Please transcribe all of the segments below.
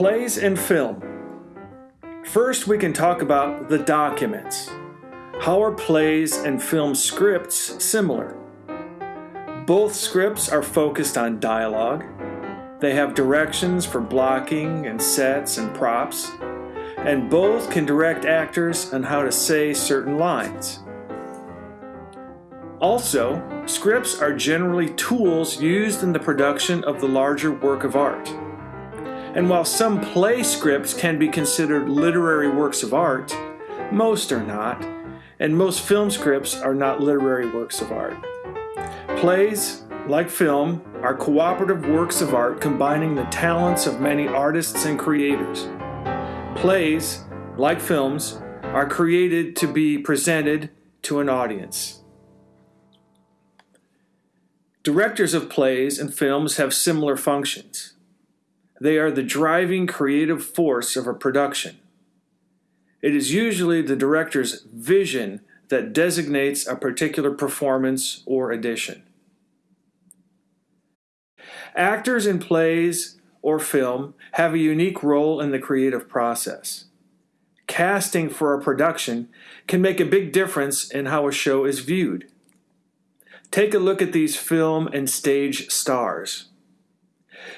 Plays and film. First, we can talk about the documents. How are plays and film scripts similar? Both scripts are focused on dialogue. They have directions for blocking and sets and props, and both can direct actors on how to say certain lines. Also, scripts are generally tools used in the production of the larger work of art. And while some play scripts can be considered literary works of art, most are not, and most film scripts are not literary works of art. Plays, like film, are cooperative works of art combining the talents of many artists and creators. Plays, like films, are created to be presented to an audience. Directors of plays and films have similar functions. They are the driving creative force of a production. It is usually the director's vision that designates a particular performance or edition. Actors in plays or film have a unique role in the creative process. Casting for a production can make a big difference in how a show is viewed. Take a look at these film and stage stars.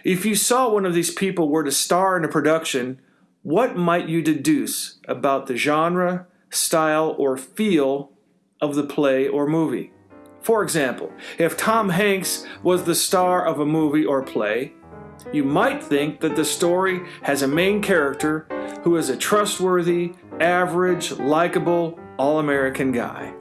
If you saw one of these people were to star in a production, what might you deduce about the genre, style, or feel of the play or movie? For example, if Tom Hanks was the star of a movie or play, you might think that the story has a main character who is a trustworthy, average, likable, all American guy.